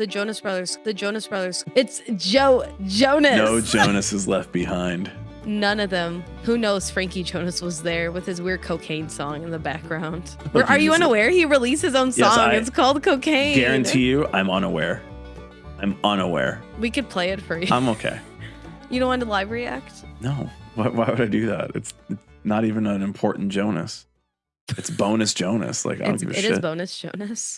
The Jonas Brothers. The Jonas Brothers. It's Joe Jonas. No Jonas is left behind. None of them. Who knows? Frankie Jonas was there with his weird cocaine song in the background. Where, are you unaware? He released his own song. I it's called Cocaine. Guarantee you, I'm unaware. I'm unaware. We could play it for you. I'm okay. you don't want to live react? No. Why, why would I do that? It's not even an important Jonas. It's bonus Jonas. Like I don't It's, give a it shit. It is bonus Jonas.